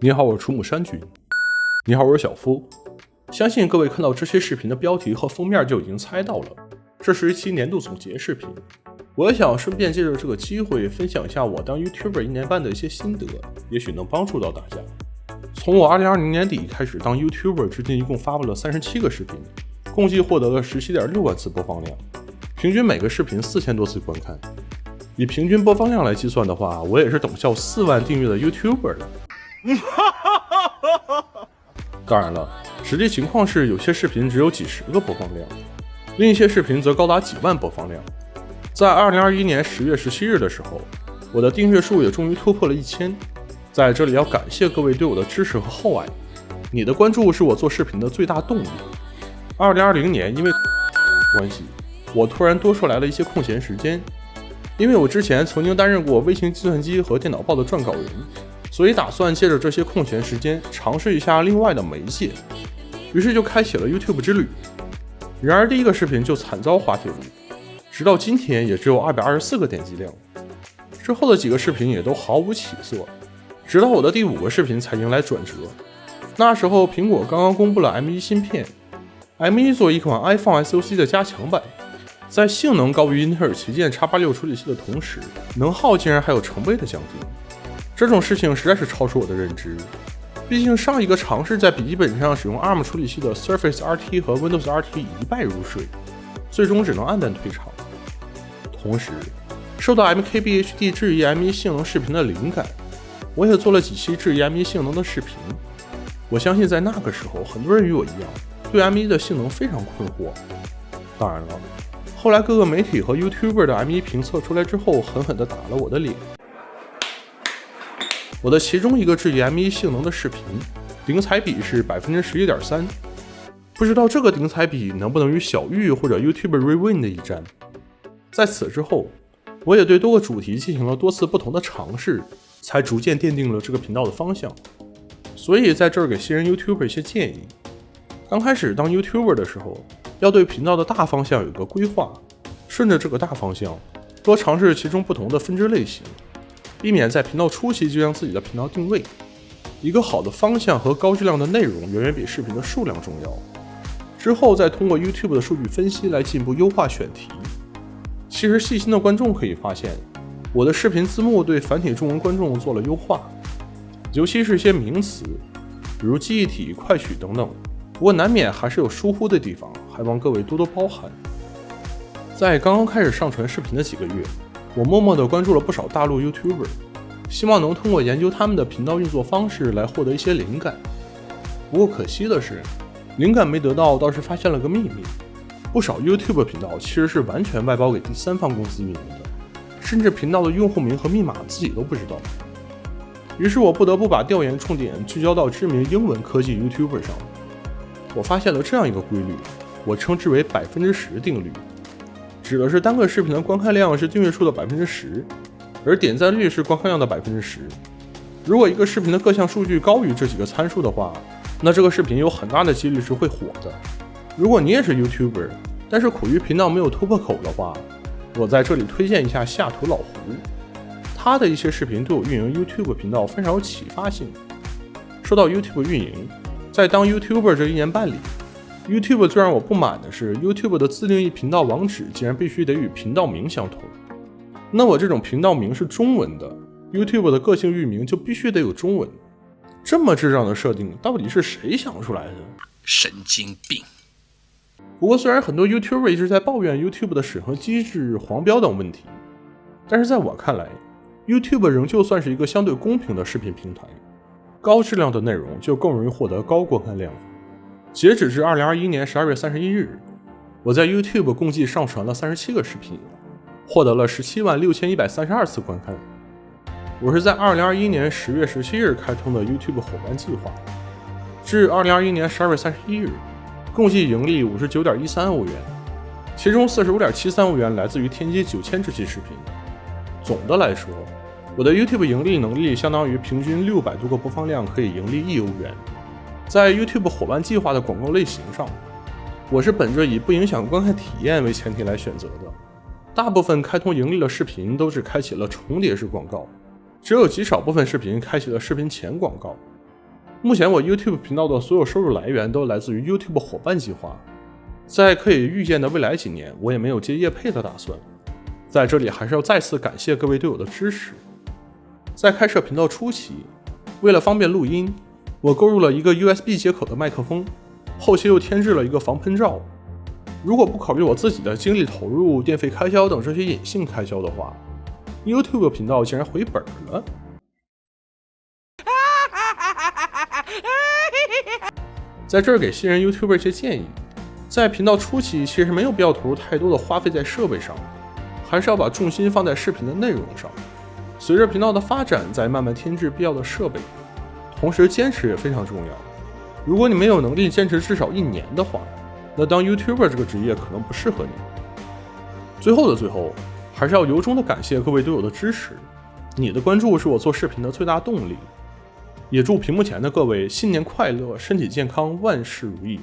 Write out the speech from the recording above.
你好，我是楚母山君。你好，我是小夫。相信各位看到这些视频的标题和封面就已经猜到了，这是一期年度总结视频。我也想顺便借着这个机会分享一下我当 YouTuber 一年半的一些心得，也许能帮助到大家。从我2020年底开始当 YouTuber 至今，一共发布了三十七个视频，共计获得了十七点六万次播放量，平均每个视频四千多次观看。以平均播放量来计算的话，我也是等效四万订阅的 YouTuber 了。当然了，实际情况是有些视频只有几十个播放量，另一些视频则高达几万播放量。在二零二一年十月十七日的时候，我的订阅数也终于突破了一千。在这里要感谢各位对我的支持和厚爱，你的关注是我做视频的最大动力。二零二零年因为 关系，我突然多出来了一些空闲时间，因为我之前曾经担任过微型计算机和电脑报的撰稿人。所以打算借着这些空闲时间尝试一下另外的媒介，于是就开启了 YouTube 之旅。然而第一个视频就惨遭滑铁卢，直到今天也只有二百二十四个点击量。之后的几个视频也都毫无起色，直到我的第五个视频才迎来转折。那时候苹果刚刚公布了 M1 芯片，M1 作为一款 iPhone SoC 的加强版，在性能高于英特尔旗舰 X86 处理器的同时，能耗竟然还有成倍的降低。这种事情实在是超出我的认知，毕竟上一个尝试在笔记本上使用 ARM 处理器的 Surface RT 和 Windows RT 一败如水，最终只能黯淡退场。同时，受到 MKBHD 质疑 M1 性能视频的灵感，我也做了几期质疑 M1 性能的视频。我相信在那个时候，很多人与我一样，对 M1 的性能非常困惑。当然了，后来各个媒体和 YouTuber 的 M1 评测出来之后，狠狠地打了我的脸。我的其中一个质疑 M1 性能的视频，顶彩比是百分之十一点三，不知道这个顶彩比能不能与小玉或者 YouTube Rewin 的一战。在此之后，我也对多个主题进行了多次不同的尝试，才逐渐奠定了这个频道的方向。所以在这儿给新人 YouTuber 一些建议：刚开始当 YouTuber 的时候，要对频道的大方向有个规划，顺着这个大方向，多尝试其中不同的分支类型。避免在频道初期就将自己的频道定位。一个好的方向和高质量的内容远远比视频的数量重要。之后再通过 YouTube 的数据分析来进一步优化选题。其实细心的观众可以发现，我的视频字幕对繁体中文观众做了优化，尤其是一些名词，比如记忆体、快取等等。不过难免还是有疏忽的地方，还望各位多多包涵。在刚刚开始上传视频的几个月。我默默地关注了不少大陆 YouTuber，希望能通过研究他们的频道运作方式来获得一些灵感。不过可惜的是，灵感没得到，倒是发现了个秘密：不少 YouTube 频道其实是完全外包给第三方公司运营的，甚至频道的用户名和密码自己都不知道。于是我不得不把调研重点聚焦到知名英文科技 YouTuber 上。我发现了这样一个规律，我称之为“百分之十定律”。指的是单个视频的观看量是订阅数的百分之十，而点赞率是观看量的百分之十。如果一个视频的各项数据高于这几个参数的话，那这个视频有很大的几率是会火的。如果你也是 YouTuber，但是苦于频道没有突破口的话，我在这里推荐一下下图老胡，他的一些视频对我运营 YouTube 频道非常有启发性。说到 YouTube 运营，在当 YouTuber 这一年半里。YouTube 最让我不满的是，YouTube 的自定义频道网址竟然必须得与频道名相同。那我这种频道名是中文的，YouTube 的个性域名就必须得有中文。这么智障的设定，到底是谁想出来的？神经病！不过，虽然很多 YouTuber 一直在抱怨 YouTube 的审核机制、黄标等问题，但是在我看来，YouTube 仍旧算是一个相对公平的视频平台。高质量的内容就更容易获得高观看量。截止至二零二一年十二月三十一日，我在 YouTube 共计上传了三十七个视频，获得了十七万六千一百三十二次观看。我是在二零二一年十月十七日开通的 YouTube 伙伴计划，至二零二一年十二月三十一日，共计盈利五十九点一三欧元，其中四十五点七三欧元来自于天玑九千这期视频。总的来说，我的 YouTube 盈利能力相当于平均六百多个播放量可以盈利一欧元。在 YouTube 伙伴计划的广告类型上，我是本着以不影响观看体验为前提来选择的。大部分开通盈利的视频都是开启了重叠式广告，只有极少部分视频开启了视频前广告。目前我 YouTube 频道的所有收入来源都来自于 YouTube 伙伴计划，在可以预见的未来几年，我也没有接业配的打算。在这里还是要再次感谢各位对我的支持。在开设频道初期，为了方便录音，我购入了一个 USB 接口的麦克风，后期又添置了一个防喷罩。如果不考虑我自己的精力投入、电费开销等这些隐性开销的话，YouTube 频道竟然回本了。在这儿给新人 YouTuber 一些建议，在频道初期其实没有必要投入太多的花费在设备上，还是要把重心放在视频的内容上。随着频道的发展，再慢慢添置必要的设备，同时坚持也非常重要。如果你没有能力坚持至少一年的话，那当 YouTuber 这个职业可能不适合你。最后的最后，还是要由衷的感谢各位队友的支持，你的关注是我做视频的最大动力。也祝屏幕前的各位新年快乐，身体健康，万事如意。